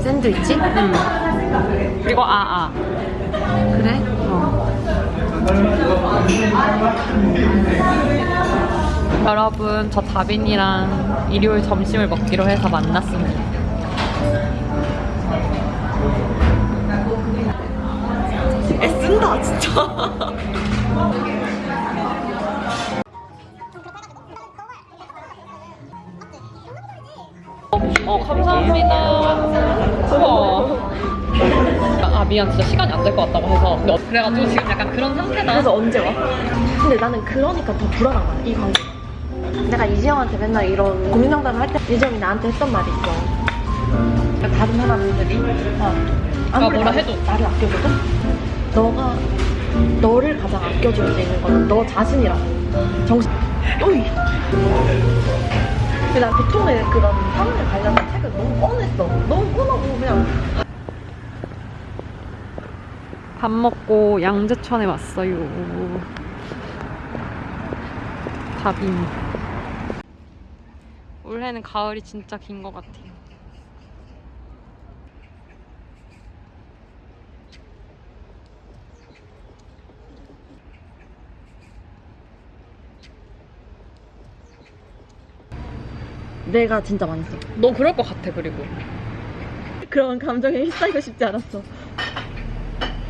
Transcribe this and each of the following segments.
샌드위치? 음. 그리고 아아. 그래? 어. 여러분 저 다빈이랑 일요일 점심을 먹기로 해서 만났습니다. 애쓴다 진짜. 미안 진짜 시간이 안 될 것 같다고 해서 근데 어- 그래가지고 지금 약간 그런 상태다. 그래서 언제 와? 근데 나는 그러니까 더 불안한 거야, 이 관계. 내가 이지영한테 맨날 이런 고민 상담을 할 때 이지영이 나한테 했던 말이 있어. 그러니까 다른 사람들이 어, 아무리 뭐라 해도. 나를 아껴줘도 너가 너를 가장 아껴줄 수 있는 건너 자신이라고. 정신. 어이. 근데 난 보통의 그런 사람에 관련된 책을 너무 뻔했어. 너무 뻔하고 그냥 밥 먹고 양재천에 왔어요. 밥인. 올해는 가을이 진짜 긴 것 같아요. 내가 진짜 많이 써. 너 그럴 것 같아 그리고. 그런 감정에 휩싸이고 싶지 않았어.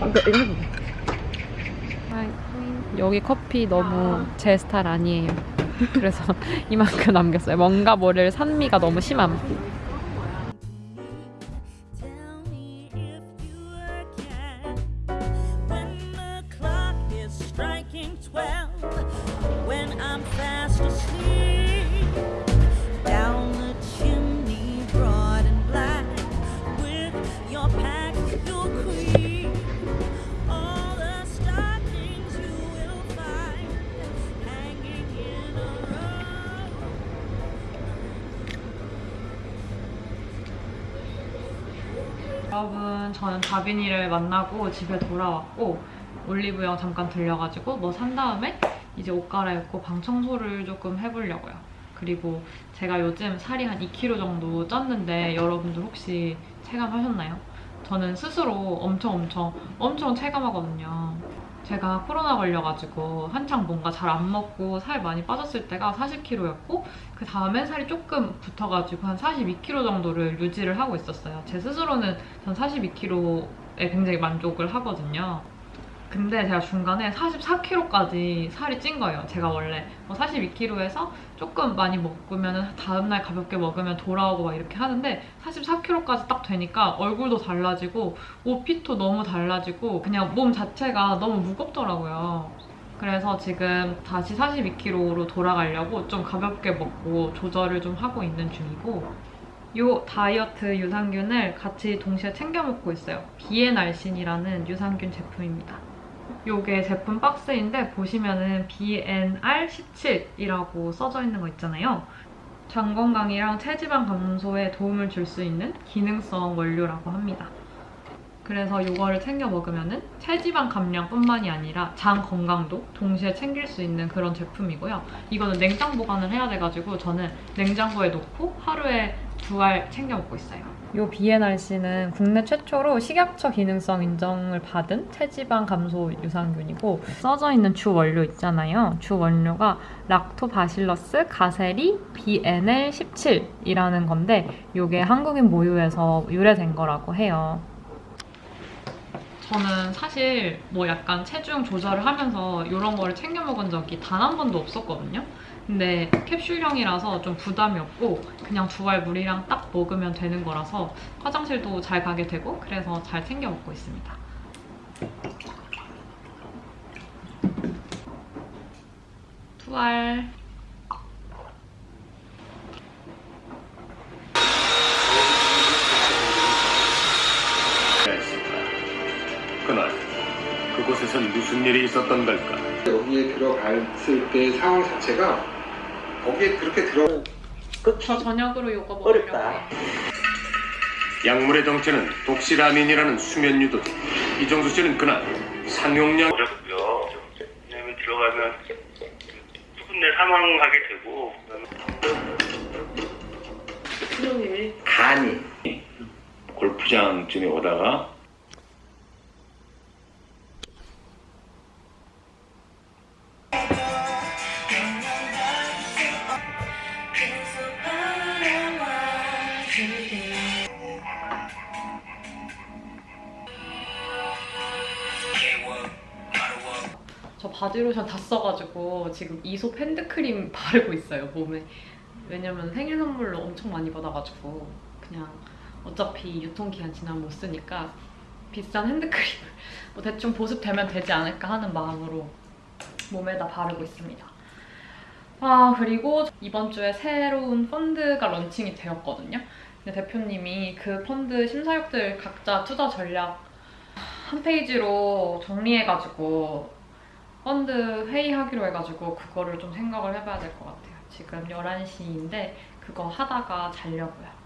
해봐. 여기 커피 너무 제 스타일 아니에요. 그래서 이만큼 남겼어요. 뭔가 모를 산미가 너무 심함. 여러분 저는 다빈이를 만나고 집에 돌아왔고 올리브영 잠깐 들려가지고 뭐 산 다음에 이제 옷 갈아입고 방 청소를 조금 해보려고요. 그리고 제가 요즘 살이 한 2kg 정도 쪘는데 여러분들 혹시 체감하셨나요? 저는 스스로 엄청 엄청 엄청 체감하거든요. 제가 코로나 걸려가지고 한창 뭔가 잘 안 먹고 살 많이 빠졌을 때가 40kg였고 그 다음에 살이 조금 붙어가지고 한 42kg 정도를 유지를 하고 있었어요. 제 스스로는 전 42kg에 굉장히 만족을 하거든요. 근데 제가 중간에 44kg까지 살이 찐 거예요. 제가 원래 뭐 42kg에서 조금 많이 먹으면 다음날 가볍게 먹으면 돌아오고 막 이렇게 하는데 44kg까지 딱 되니까 얼굴도 달라지고 옷 핏도 너무 달라지고 그냥 몸 자체가 너무 무겁더라고요. 그래서 지금 다시 42kg로 돌아가려고 좀 가볍게 먹고 조절을 좀 하고 있는 중이고 요 다이어트 유산균을 같이 동시에 챙겨 먹고 있어요. 비의 날씬이라는 유산균 제품입니다. 요게 제품 박스인데 보시면은 BNR17이라고 써져 있는 거 있잖아요. 장 건강이랑 체지방 감소에 도움을 줄 수 있는 기능성 원료라고 합니다. 그래서 이거를 챙겨 먹으면은 체지방 감량뿐만이 아니라 장 건강도 동시에 챙길 수 있는 그런 제품이고요. 이거는 냉장 보관을 해야 돼가지고 저는 냉장고에 놓고 하루에 두 알 챙겨 먹고 있어요. 이 비엔알씨는 국내 최초로 식약처 기능성 인정을 받은 체지방 감소 유산균이고 써져 있는 주 원료 있잖아요. 주 원료가 락토바실러스 가세리 BNL17이라는 건데 이게 한국인 모유에서 유래된 거라고 해요. 저는 사실 뭐 약간 체중 조절을 하면서 이런 거를 챙겨 먹은 적이 단 한 번도 없었거든요. 근데 캡슐형이라서 좀 부담이 없고 그냥 두 알 물이랑 딱 먹으면 되는 거라서 화장실도 잘 가게 되고 그래서 잘 챙겨 먹고 있습니다. 두 알. 그곳에선 무슨 일이 있었던 걸까? 여기에 들어갔을 때 상황 자체가 거기에 그렇게 들어 저 저녁으로 이거 먹으려고 어렵다. 약물의 정체는 독시라민이라는 수면 유도. 이정수 씨는 그날 상용량 어렵고요. 왜냐면 들어가면 수분내 사망하게 되고 간이 골프장쯤에 오다가 바디로션 다 써가지고 지금 Aesop 핸드크림 바르고 있어요 몸에. 왜냐면 생일 선물로 엄청 많이 받아가지고 그냥 어차피 유통기한 지나면 못 쓰니까 비싼 핸드크림을 뭐 대충 보습되면 되지 않을까 하는 마음으로 몸에다 바르고 있습니다. 아 그리고 이번 주에 새로운 펀드가 런칭이 되었거든요. 근데 대표님이 그 펀드 심사역들 각자 투자 전략 한 페이지로 정리해가지고 펀드 회의하기로 해가지고 그거를 좀 생각을 해봐야 될 것 같아요. 지금 11시인데 그거 하다가 자려고요.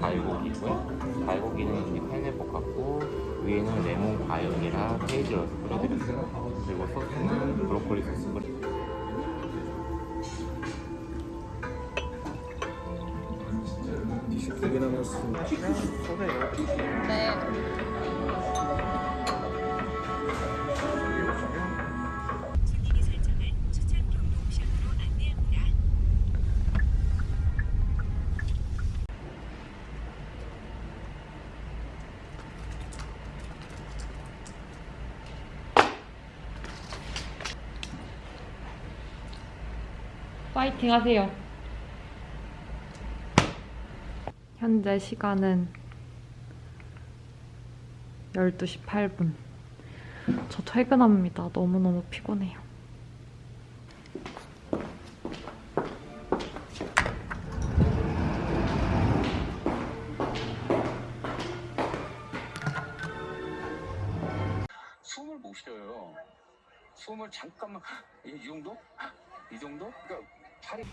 갈고기고요. 갈고기는 이제 팬에 볶았고 위에는 레몬 과육이랑 페이지를 뿌려드렸어요. 그리고 소스는 브로콜리 소스 뿌려드렸어요. 파이팅 하세요. 현재 시간은 12시 8분. 저 퇴근합니다. 너무너무 피곤해요. 숨을 못 쉬어요. 숨을 잠깐만 이, 이 정도? 이 정도? 그러니까 팔이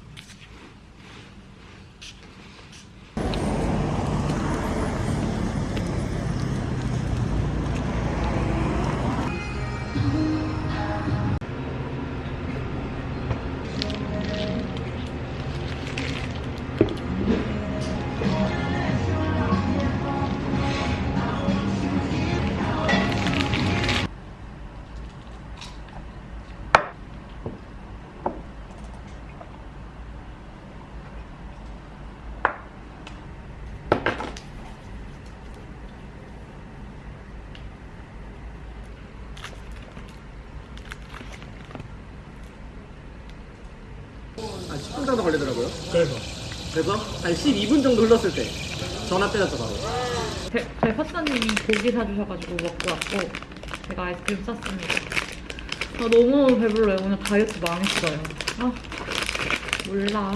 한 12분 정도 흘렀을 때 전화 때렸죠 바로. 제, 저희 화사님이 고기 사주셔가지고 먹고 왔고 제가 아이스크림 쌌습니다. 아 너무 배불러요. 오늘 다이어트 망했어요. 아 몰라.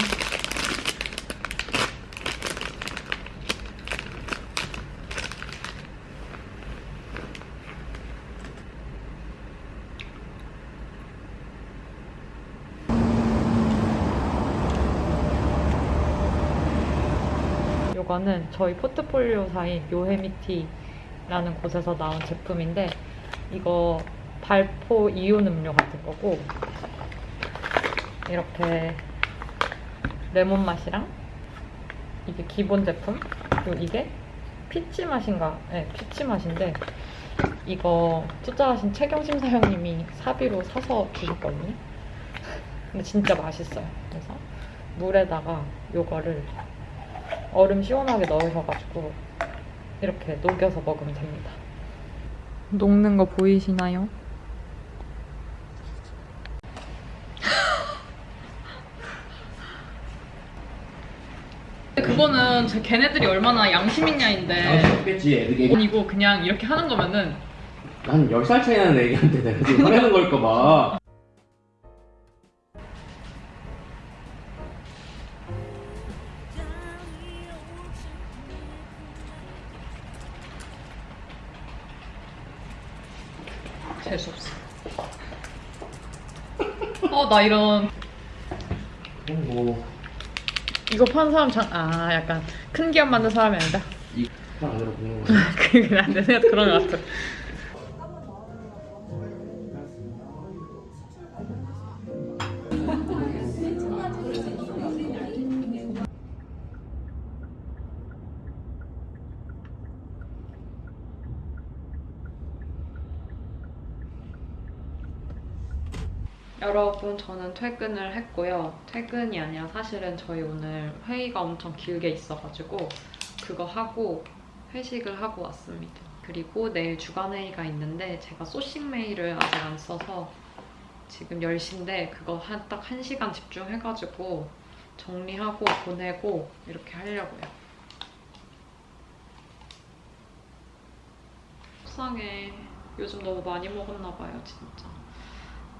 요거는 저희 포트폴리오사인 요헤미티라는 곳에서 나온 제품인데 이거 발포 이온 음료 같은 거고 이렇게 레몬 맛이랑 이게 기본 제품 그리고 이게 피치 맛인가? 네, 피치 맛인데 이거 투자하신 최경 심사위원님이 사비로 사서 주셨거든요. 근데 진짜 맛있어요. 그래서 물에다가 요거를 얼음 시원하게 넣으셔가지고 이렇게 녹여서 먹으면 됩니다. 녹는 거 보이시나요? 그거는 제 걔네들이 얼마나 양심 있냐인데 없겠지 애들이. 아니고 그냥 이렇게 하는 거면은 한 10살 차이 나는 애기한테 내가 지금 화내는 걸까 봐. 재수없어. 어, 나 이런 뭐 이거 파는 사람 장, 아, 약간 큰 기업 만든 사람이 아니다. 이말 안대로 보는 거. 그게 안내 생각 그런 것 같아. 여러분 저는 퇴근을 했고요. 퇴근이 아니라 사실은 저희 오늘 회의가 엄청 길게 있어가지고 그거 하고 회식을 하고 왔습니다. 그리고 내일 주간 회의가 있는데 제가 소싱 메일을 아직 안 써서 지금 10시인데 그거 한, 딱 1시간 집중해가지고 정리하고 보내고 이렇게 하려고요. 속상해. 요즘 너무 많이 먹었나 봐요, 진짜.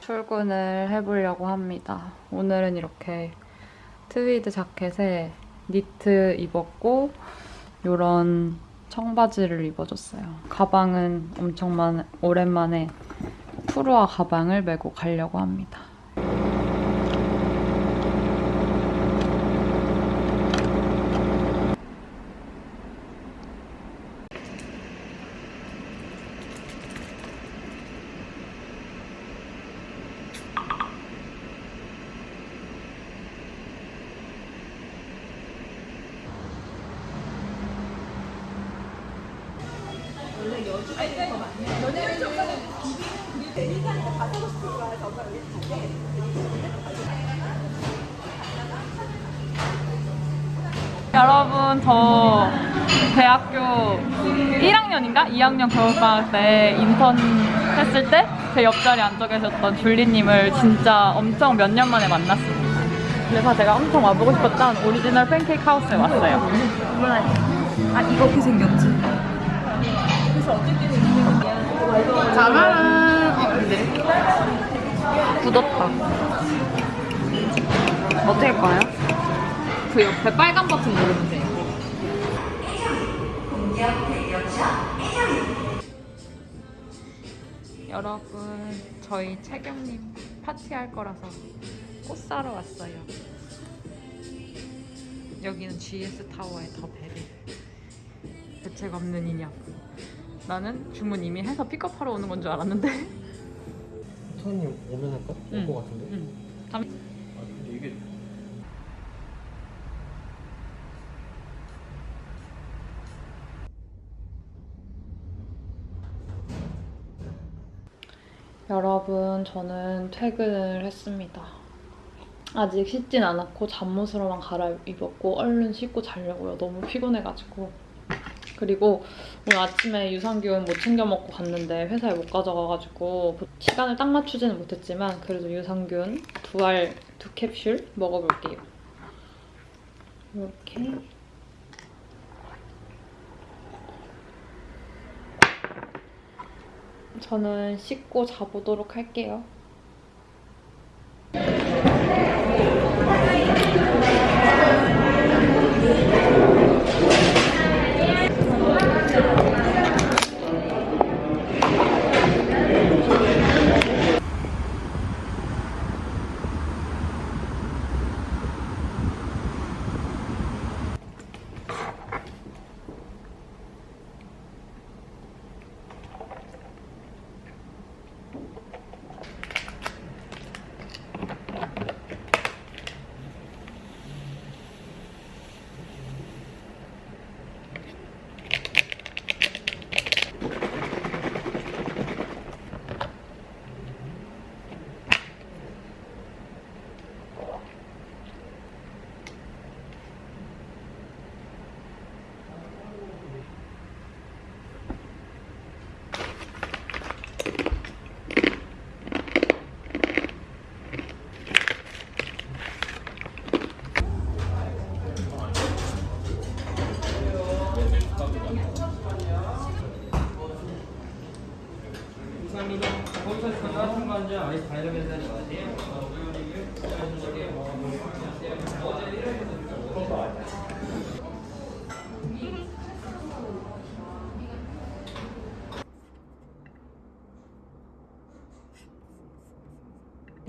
출근을 해보려고 합니다. 오늘은 이렇게 트위드 자켓에 니트 입었고 이런 청바지를 입어줬어요. 가방은 엄청 만, 오랜만에 푸르와 가방을 메고 가려고 합니다. 대학교 1학년인가 2학년 겨울방학 때 인턴 했을 때 제 옆자리에 앉아 계셨던 줄리님을 진짜 엄청 몇 년 만에 만났습니다. 그래서 제가 엄청 와보고 싶었던 Original Pancake House에 왔어요. 아 이거 어떻게 생겼지? 자가라. 아 근데 굳었다. 어떻게 꺼요? 그 옆에 빨간 버튼 누르면 돼요. 여러분, 저희 채경님 파티할 거라서 꽃 사러 왔어요. 여기는 GS 타워의 더 베리. 대책 없는 인형. 나는 주문 이미 해서 픽업하러 오는 건 줄 알았는데. 손님 오면 할까? 응. 올것 같은데. 응. 저는 퇴근을 했습니다. 아직 씻진 않았고 잠옷으로만 갈아입었고 얼른 씻고 자려고요. 너무 피곤해가지고. 그리고 오늘 아침에 유산균 못 챙겨 먹고 갔는데 회사에 못 가져가가지고 시간을 딱 맞추지는 못했지만 그래도 유산균 두 알, 두 캡슐 먹어볼게요. 이렇게 저는 씻고 자보도록 할게요.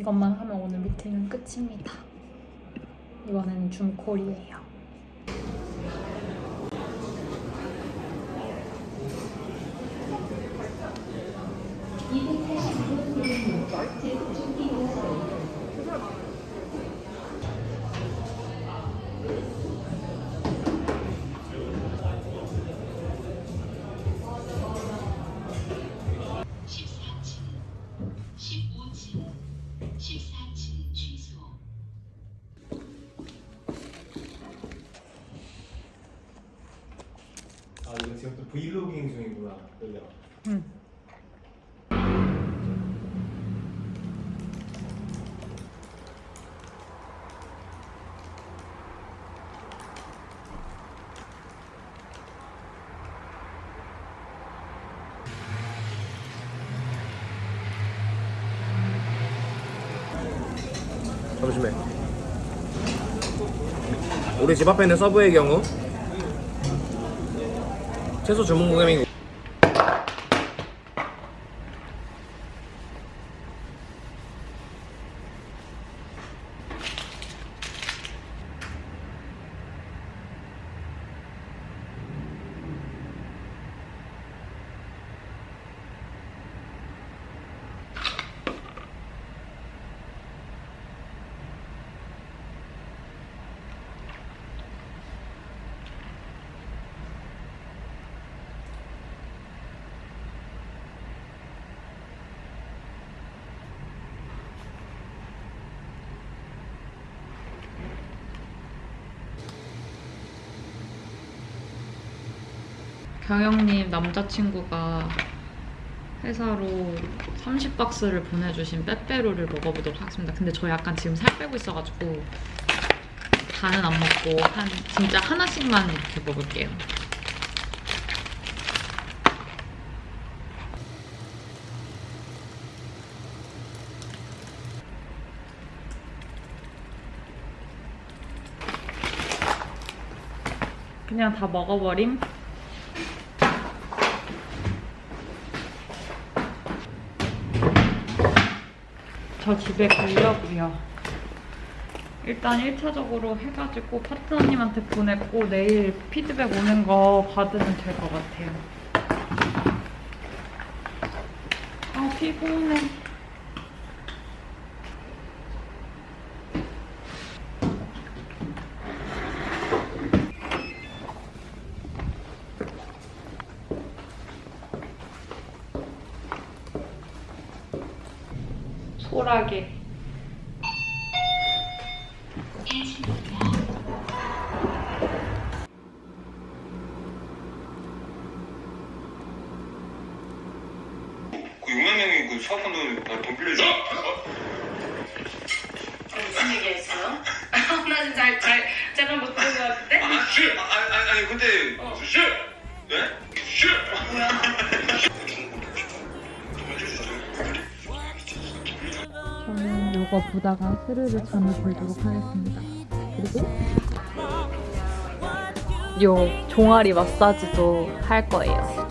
이것만 하면 오늘 미팅은 끝입니다. 이번에는 줌콜이에요. 브이로깅 중이구나. 여기가 잠시만 우리 집 앞에 있는 서브웨이 경우 채소 주문 고객님 경영님 남자친구가 회사로 30박스를 보내주신 빼빼로를 먹어보도록 하겠습니다. 근데 저 약간 지금 살 빼고 있어가지고 다는 안 먹고 한 진짜 하나씩만 이렇게 먹을게요. 그냥 다 먹어버림. 저 집에 가려고요. 일단 1차적으로 해가지고 파트너님한테 보냈고 내일 피드백 오는 거 받으면 될 것 같아요. 아 피곤해. 이그 수학원도 돈 빌려줘. 무슨 얘기했어요? 나 지금 잘, 잘, 제가 못 들은 것 같은데? 아, 씨! 아, 아니, 아니, 근데, 씨! 네? 씨! 저는 요거 보다가 스르르 잠을 들도록 하겠습니다. 그리고 요 종아리 마사지도 할 거예요.